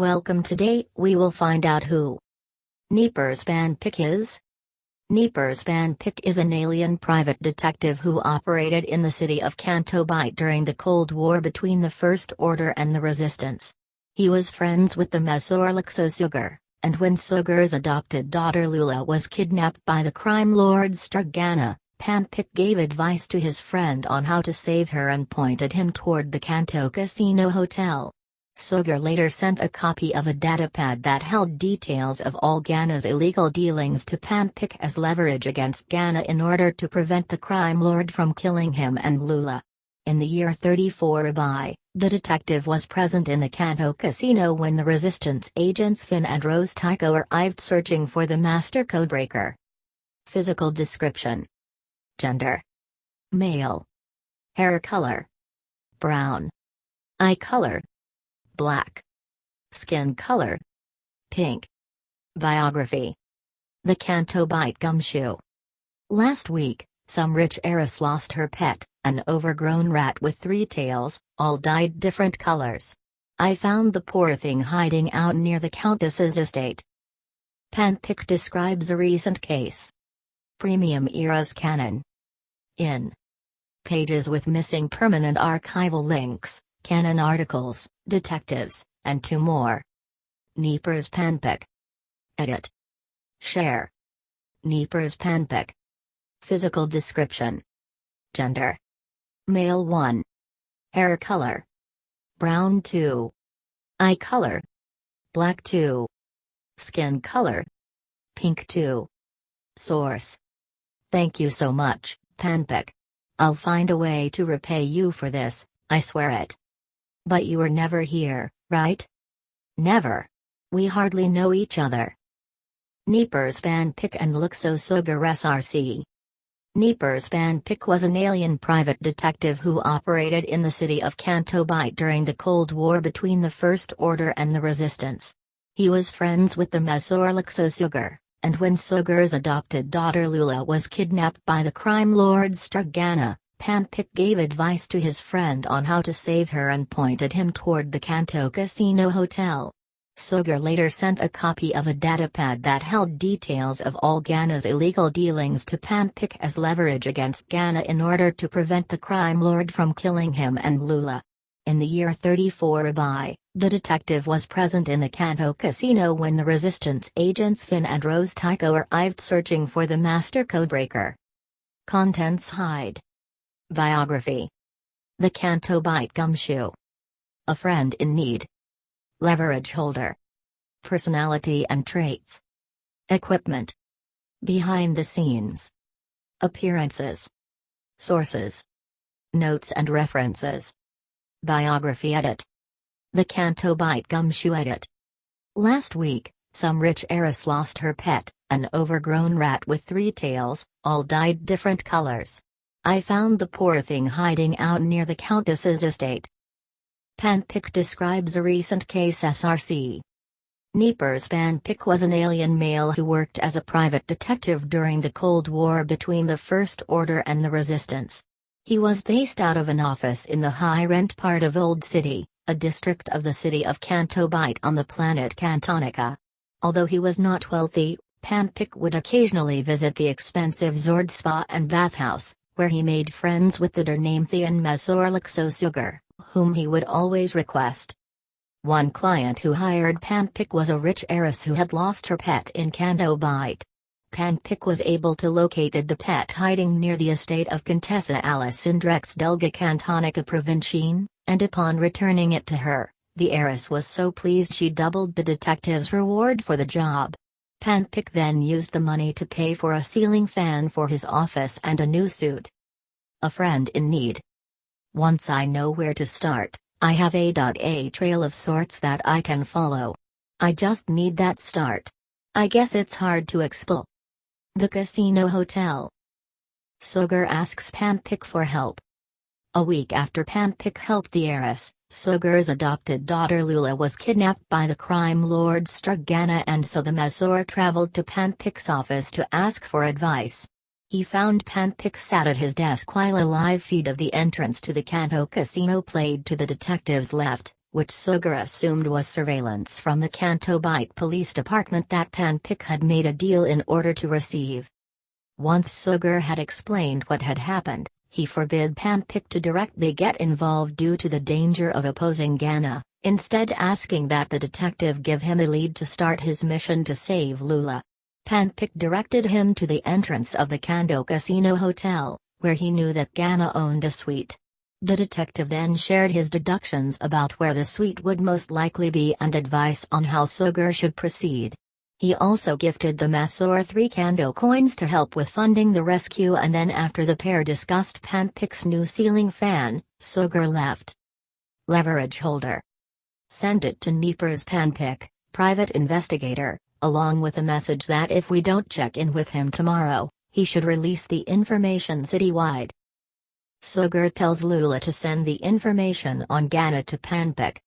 Welcome today, we will find out who Neepers Panpic is. Neepers Panpic is an alien private detective who operated in the city of Canto Bight during the Cold War between the First Order and the Resistance. He was friends with the Mesorlik Sooger, and when Sooger's adopted daughter Lula was kidnapped by the crime lord Strugana, Panpic gave advice to his friend on how to save her and pointed him toward the Canto Casino Hotel. Sooger later sent a copy of a datapad that held details of all Gana's illegal dealings to Panpic as leverage against Gana in order to prevent the crime lord from killing him and Lula. In the year 34 by, the detective was present in the Canto casino when the resistance agents Finn and Rose Tico arrived searching for the master codebreaker. Physical description Gender Male. Hair color Brown. Eye color Black. Skin color Pink. Biography The Canto Bight Gumshoe. Last week, some rich heiress lost her pet, an overgrown rat with three tails, all dyed different colors. I found the poor thing hiding out near the Countess's estate. Panpic describes a recent case. Premium Eras Canon in pages with missing permanent archival links, canon articles, detectives, and two more. Neepers Panpic. Edit. Share. Neepers Panpic. Physical description. Gender. Male 1. Hair color. Brown 2. Eye color. Black 2. Skin color. Pink 2. Source. Thank you so much. Panpic. I'll find a way to repay you for this, I swear it. But you were never here, right? Never. We hardly know each other. Neepers Panpic and Lexo Sooger SRC. Neepers Panpic was an alien private detective who operated in the city of Canto Bight during the Cold War between the First Order and the Resistance. He was friends with the Mesorlik Sooger, and when Sooger's adopted daughter Lula was kidnapped by the crime lord Strugana, Panpic gave advice to his friend on how to save her and pointed him toward the Canto Casino Hotel. Sooger later sent a copy of a datapad that held details of all Gana's illegal dealings to Panpic as leverage against Gana in order to prevent the crime lord from killing him and Lula. In the year 34 by, the detective was present in the Canto casino when the resistance agents Finn and Rose Tico arrived searching for the master codebreaker. Contents Hide. Biography. The Canto Bight Gumshoe. A friend in need. Leverage holder. Personality and traits. Equipment. Behind the scenes. Appearances. Sources. Notes and references. Biography edit. The Canto Bight Gumshoe Edit. Last week, some rich heiress lost her pet, an overgrown rat with three tails, all dyed different colors. I found the poor thing hiding out near the Countess's estate. Panpic describes a recent case SRC. Neepers Panpic was an alien male who worked as a private detective during the Cold War between the First Order and the Resistance. He was based out of an office in the high-rent part of Old City, a district of the city of Canto Bight on the planet Cantonica. Although he was not wealthy, Panpic would occasionally visit the expensive Zord Spa and Bathhouse, where he made friends with the Dernamthian Mesorlixosugar, whom he would always request. One client who hired Panpic was a rich heiress who had lost her pet in Canto Bight. Panpic was able to locate the pet hiding near the estate of Contessa Alice Indrex Delga Cantonica Provincine, and upon returning it to her, the heiress was so pleased she doubled the detective's reward for the job. Panpic then used the money to pay for a ceiling fan for his office and a new suit. A friend in need. Once I know where to start, I have a a trail of sorts that I can follow. I just need that start. I guess it's hard to explain. The Casino Hotel. Sooger asks Panpic for help. A week after Panpic helped the heiress, Sooger's adopted daughter Lula was kidnapped by the crime lord Strugana and so the Mesor traveled to Panpic's office to ask for advice. He found Panpic sat at his desk while a live feed of the entrance to the Canto casino played to the detective's left, which Sooger assumed was surveillance from the Canto Bight Police Department that Panpic had made a deal in order to receive. Once Sooger had explained what had happened, he forbid Panpic to directly get involved due to the danger of opposing Ghana, instead asking that the detective give him a lead to start his mission to save Lula. Panpic directed him to the entrance of the Canto Casino Hotel, where he knew that Ghana owned a suite. The detective then shared his deductions about where the suite would most likely be and advice on how Sooger should proceed. He also gifted the Massor three Canto coins to help with funding the rescue and then after the pair discussed Panpic's new ceiling fan, Sooger left. Leverage holder. Send it to Neepers Panpic, private investigator, along with a message that if we don't check in with him tomorrow, he should release the information citywide. Sooger tells Lula to send the information on Ghana to Panpic.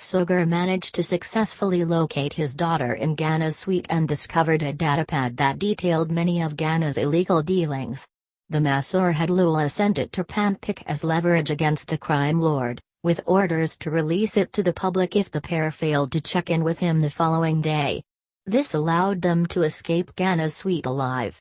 Sooger managed to successfully locate his daughter in Ghana's suite and discovered a datapad that detailed many of Ghana's illegal dealings. The Massor had Lula send it to Panpic as leverage against the crime lord, with orders to release it to the public if the pair failed to check in with him the following day. This allowed them to escape Ghana's suite alive.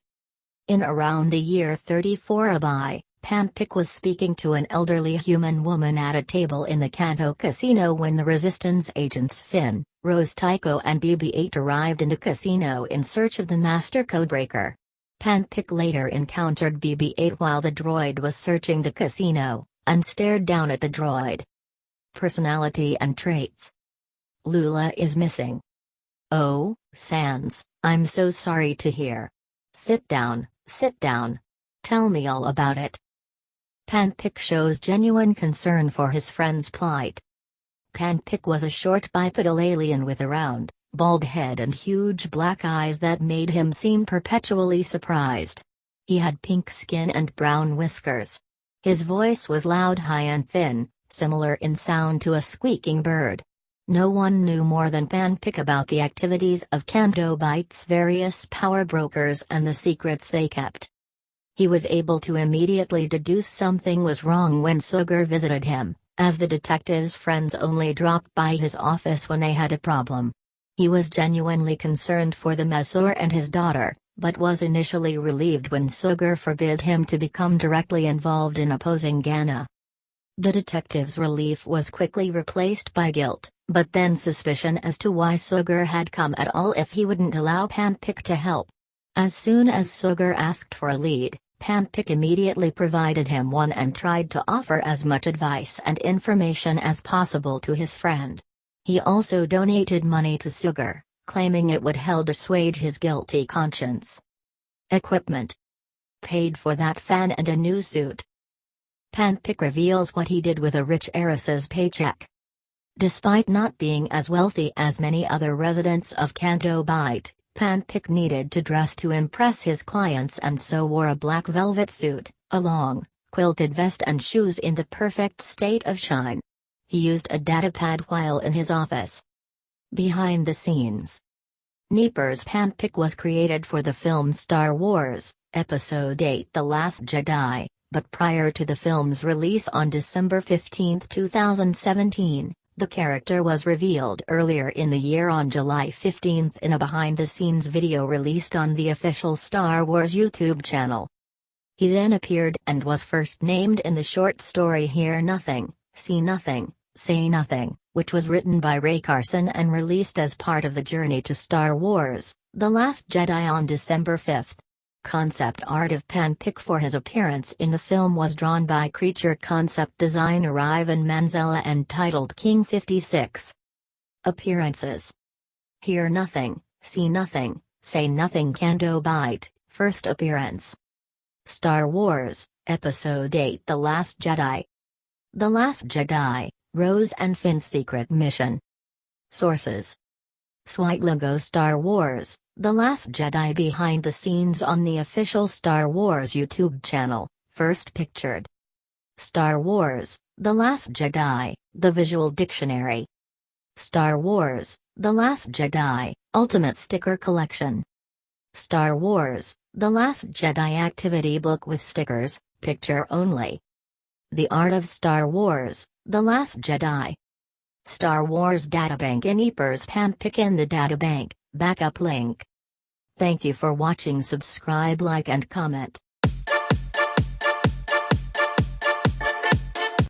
In around the year 34 ABY, Panpic was speaking to an elderly human woman at a table in the Canto casino when the resistance agents Finn, Rose Tico and BB-8 arrived in the casino in search of the master codebreaker. Panpic later encountered BB-8 while the droid was searching the casino, and stared down at the droid. Personality and traits Lula is missing. Oh, Sans, I'm so sorry to hear. Sit down, sit down. Tell me all about it. Panpic shows genuine concern for his friend's plight. Panpic was a short bipedal alien with a round, bald head and huge black eyes that made him seem perpetually surprised. He had pink skin and brown whiskers. His voice was loud high and thin, similar in sound to a squeaking bird. No one knew more than Panpic about the activities of Bight's various power brokers and the secrets they kept. He was able to immediately deduce something was wrong when Sooger visited him, as the detective's friends only dropped by his office when they had a problem. He was genuinely concerned for the Massor and his daughter, but was initially relieved when Sooger forbid him to become directly involved in opposing Ghana. The detective's relief was quickly replaced by guilt, but then suspicion as to why Sooger had come at all if he wouldn't allow Panpic to help. As soon as Sooger asked for a lead, Panpic immediately provided him one and tried to offer as much advice and information as possible to his friend. He also donated money to Sooger, claiming it would help assuage his guilty conscience. Equipment. Paid for that fan and a new suit. Panpic reveals what he did with a rich heiress's paycheck. Despite not being as wealthy as many other residents of Canto Bight, Panpic needed to dress to impress his clients and so wore a black velvet suit, a long, quilted vest and shoes in the perfect state of shine. He used a datapad while in his office. Behind the scenes. Neepers Panpic was created for the film Star Wars, Episode 8 The Last Jedi, but prior to the film's release on December 15, 2017, the character was revealed earlier in the year on July 15 in a behind-the-scenes video released on the official Star Wars YouTube channel. He then appeared and was first named in the short story Hear Nothing, See Nothing, Say Nothing, which was written by Rae Carson and released as part of the Journey to Star Wars, The Last Jedi on December 5. Concept art of Panpic for his appearance in the film was drawn by creature concept designer Ivan Manzella and titled King 56. Appearances Hear Nothing, See Nothing, Say Nothing Canto Bight, First Appearance. Star Wars, Episode 8 The Last Jedi. The Last Jedi, Rose and Finn's Secret Mission. Sources Swite logo Star Wars, The Last Jedi behind the scenes on the official Star Wars YouTube channel, first pictured. Star Wars, The Last Jedi, The Visual Dictionary. Star Wars, The Last Jedi, Ultimate Sticker Collection. Star Wars, The Last Jedi Activity Book with Stickers, Picture Only. The Art of Star Wars, The Last Jedi. Star Wars Databank in Eepers Panpic in the Databank, backup link. Thank you for watching subscribe like and comment.